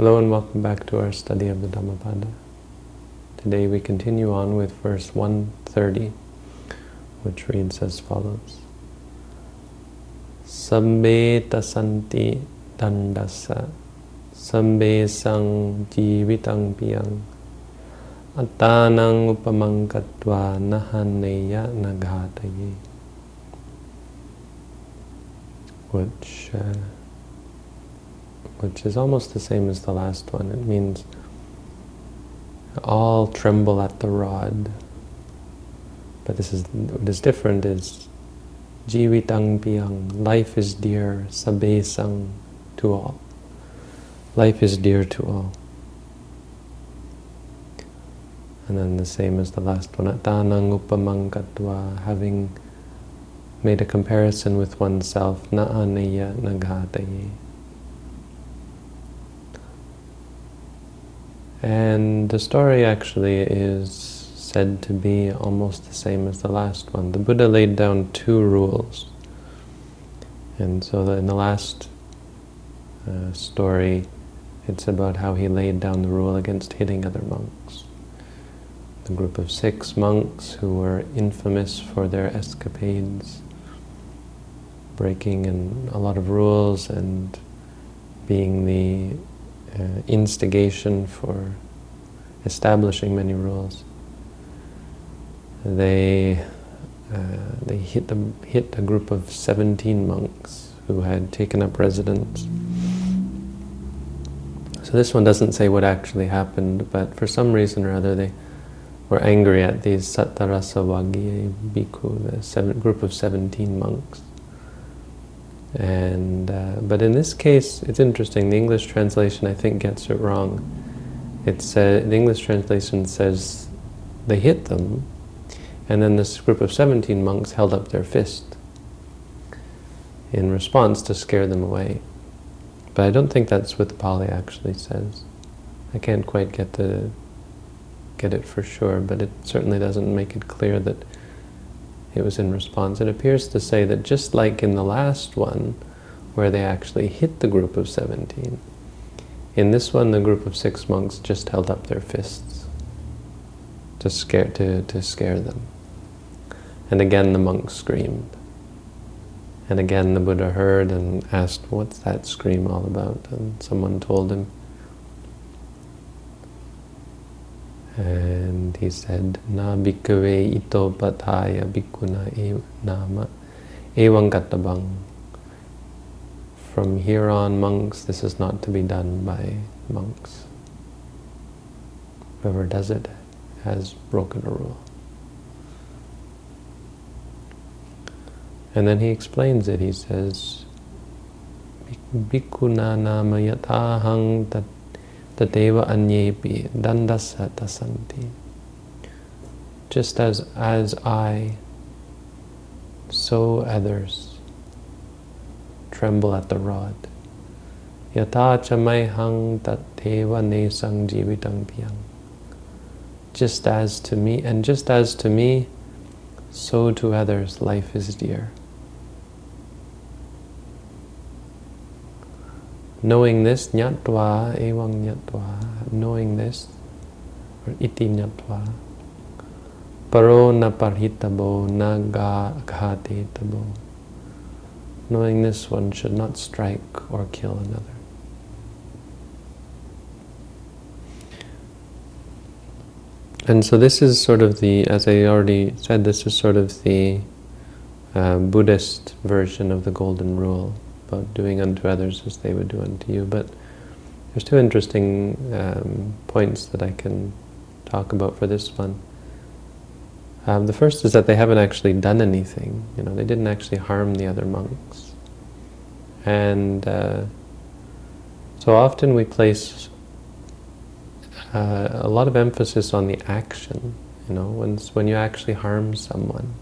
Hello and welcome back to our study of the Dhammapada. Today we continue on with verse 130, which reads as follows. Sabbe tasanti dandasa sabbe sang jivitang piyang attanang upamankatva nahaneya nagataye which uh, which is almost the same as the last one. It means all tremble at the rod. But this is what is different is jivitang piyang, life is dear, sabe sang, to all. Life is dear to all. And then the same as the last one, atanang upamankatva, having made a comparison with oneself, na'aneya naghataye. And the story actually is said to be almost the same as the last one. The Buddha laid down two rules. And so in the last uh, story, it's about how he laid down the rule against hitting other monks. The group of six monks who were infamous for their escapades, breaking in a lot of rules and being the uh, instigation for establishing many rules. They uh, they hit the, hit a group of 17 monks who had taken up residence. So this one doesn't say what actually happened, but for some reason or other they were angry at these Sattarasa Vaggiya Bhikkhu, the seven, group of 17 monks. And uh, but in this case, it's interesting. The English translation, I think, gets it wrong. Uh, the English translation says they hit them, and then this group of 17 monks held up their fist in response to scare them away. But I don't think that's what the Pali actually says. I can't quite get the get it for sure, but it certainly doesn't make it clear that it was in response. It appears to say that just like in the last one, where they actually hit the group of 17, in this one the group of six monks just held up their fists to scare, to, to scare them. And again the monks screamed. And again the Buddha heard and asked, what's that scream all about? And someone told him, And he said, Na bhikkhave ito pataya bhikkhuna e nama evangatabang. From here on, monks, this is not to be done by monks. Whoever does it has broken a rule. And then he explains it. He says, Bhikkhuna nama yatahang tat Tadeva anyepi dandasa tasanti. Just as, as I, so others tremble at the rod. Yata chamaihang tateva nesang jivitang piyang. Just as to me, and just as to me, so to others life is dear. Knowing this, nyatva evang nyatva, knowing this, or iti nyatva, paro na parhitabo na ghati tabo. Knowing this, one should not strike or kill another. And so this is sort of the, as I already said, this is sort of the uh, Buddhist version of the Golden Rule about doing unto others as they would do unto you. But there's two interesting um, points that I can talk about for this one. Um, the first is that they haven't actually done anything. You know, they didn't actually harm the other monks. And uh, so often we place uh, a lot of emphasis on the action. You know, when when you actually harm someone,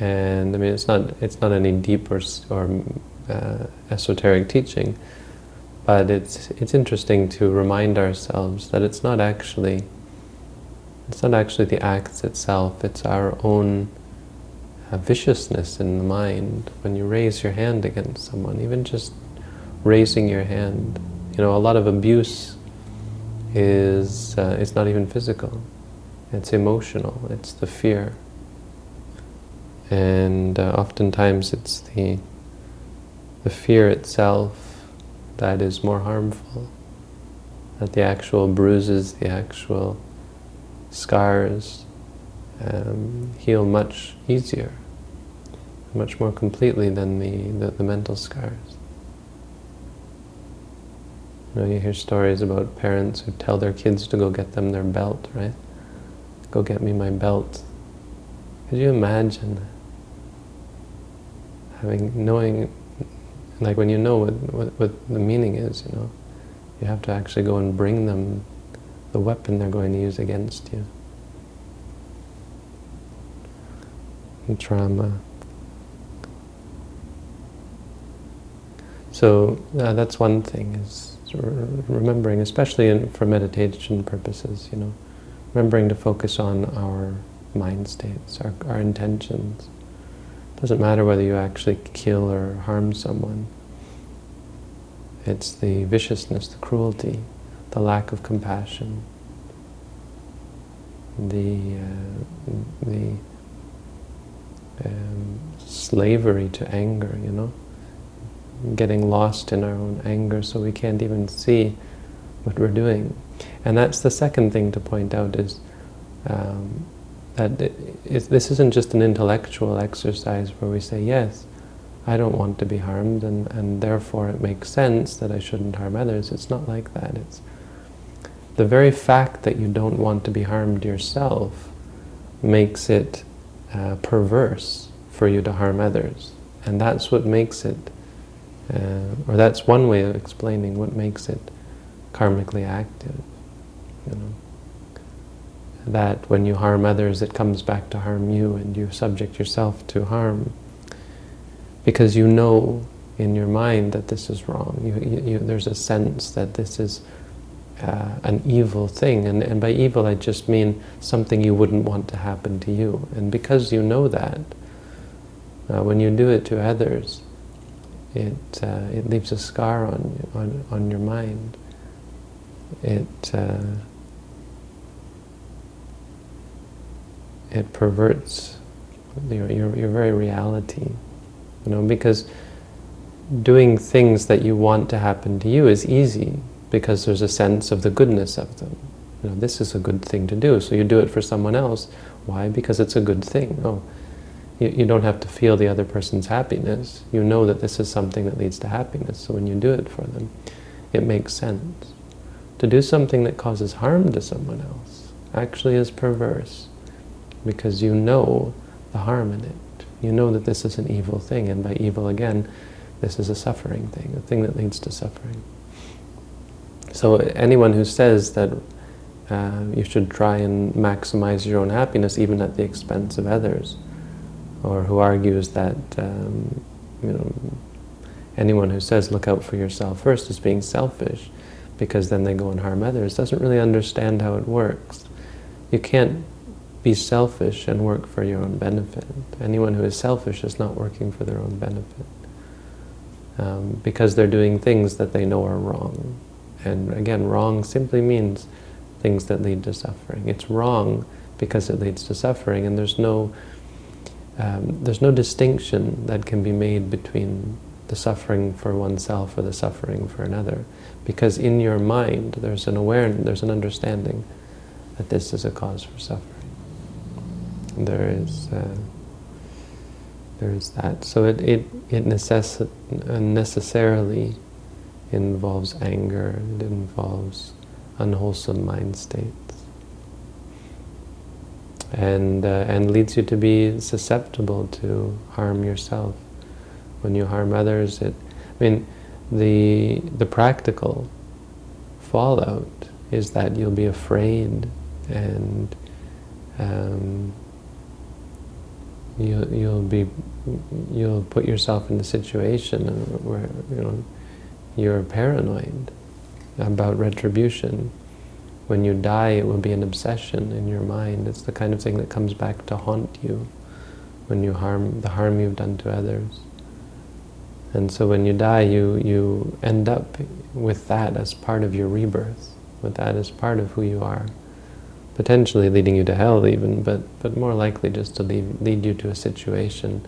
and I mean, it's not it's not any deep or, or uh, esoteric teaching, but it's it's interesting to remind ourselves that it's not actually it's not actually the acts itself. It's our own uh, viciousness in the mind. When you raise your hand against someone, even just raising your hand You know, a lot of abuse is uh, it's not even physical. It's emotional. It's the fear. And uh, oftentimes it's the the fear itself that is more harmful. That the actual bruises, the actual scars um, heal much easier, much more completely than the, the, the mental scars. You know, you hear stories about parents who tell their kids to go get them their belt, right? Go get me my belt. Could you imagine having, knowing, like when you know what, what, what the meaning is, you know, you have to actually go and bring them the weapon they're going to use against you. And trauma. So uh, that's one thing, is remembering, especially in, for meditation purposes, you know, remembering to focus on our mind states, our, our intentions. Doesn't matter whether you actually kill or harm someone. It's the viciousness, the cruelty, the lack of compassion, the uh, the um, slavery to anger, you know getting lost in our own anger so we can't even see what we're doing. And that's the second thing to point out is um, that it, this isn't just an intellectual exercise where we say, yes, I don't want to be harmed and, and therefore it makes sense that I shouldn't harm others. It's not like that. It's the very fact that you don't want to be harmed yourself makes it uh, perverse for you to harm others. And that's what makes it uh, or that's one way of explaining what makes it karmically active. You know, that when you harm others, it comes back to harm you, and you subject yourself to harm because you know in your mind that this is wrong. You, you, there's a sense that this is uh, an evil thing, and, and by evil I just mean something you wouldn't want to happen to you. And because you know that, uh, when you do it to others, it, uh, it leaves a scar on, on, on your mind. It, it perverts your, your, your very reality. You know, because doing things that you want to happen to you is easy because there's a sense of the goodness of them. You know, this is a good thing to do, so you do it for someone else. Why? Because it's a good thing. Oh, you, you don't have to feel the other person's happiness. You know that this is something that leads to happiness, so when you do it for them, it makes sense. To do something that causes harm to someone else actually is perverse, because you know the harm in it. You know that this is an evil thing, and by evil, again, this is a suffering thing, a thing that leads to suffering. So anyone who says that uh, you should try and maximize your own happiness even at the expense of others, or who argues that um, you know anyone who says look out for yourself first is being selfish because then they go and harm others doesn't really understand how it works. You can't be selfish and work for your own benefit. Anyone who is selfish is not working for their own benefit um, because they're doing things that they know are wrong. And again, wrong simply means things that lead to suffering. It's wrong because it leads to suffering and there's no um, there's no distinction that can be made between the suffering for oneself or the suffering for another. Because in your mind, there's an awareness, there's an understanding that this is a cause for suffering. There is, uh, there is that. So it, it, it necess necessarily involves anger, it involves unwholesome mind states, and, uh, and leads you to be susceptible to harm yourself. When you harm others, it, I mean, the, the practical fallout is that you'll be afraid and um, you'll, you'll be, you'll put yourself in a situation where, you know, you're paranoid about retribution when you die, it will be an obsession in your mind. It's the kind of thing that comes back to haunt you when you harm the harm you've done to others. And so when you die, you, you end up with that as part of your rebirth, with that as part of who you are. Potentially leading you to hell even, but, but more likely just to lead, lead you to a situation,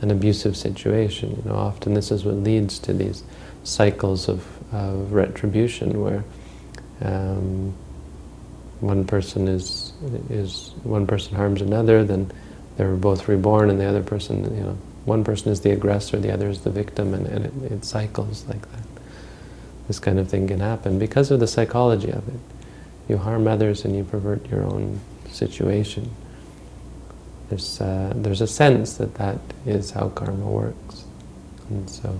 an abusive situation. You know, often this is what leads to these cycles of, of retribution where um, one person is is one person harms another, then they're both reborn, and the other person, you know, one person is the aggressor, the other is the victim, and, and it, it cycles like that. This kind of thing can happen because of the psychology of it. You harm others and you pervert your own situation. There's, uh, there's a sense that that is how karma works. And so,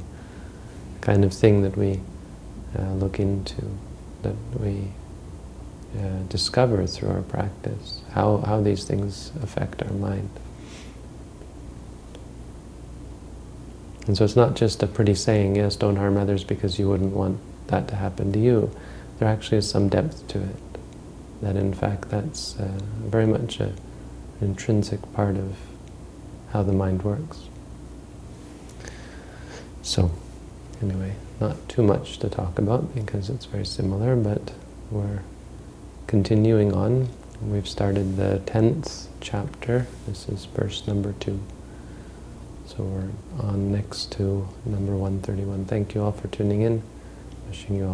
the kind of thing that we uh, look into, that we uh, discover through our practice, how, how these things affect our mind. And so it's not just a pretty saying, yes, don't harm others because you wouldn't want that to happen to you. There actually is some depth to it. That in fact that's uh, very much a, an intrinsic part of how the mind works. So, anyway, not too much to talk about because it's very similar, but we're continuing on. We've started the 10th chapter. This is verse number 2. So we're on next to number 131. Thank you all for tuning in. Wishing you all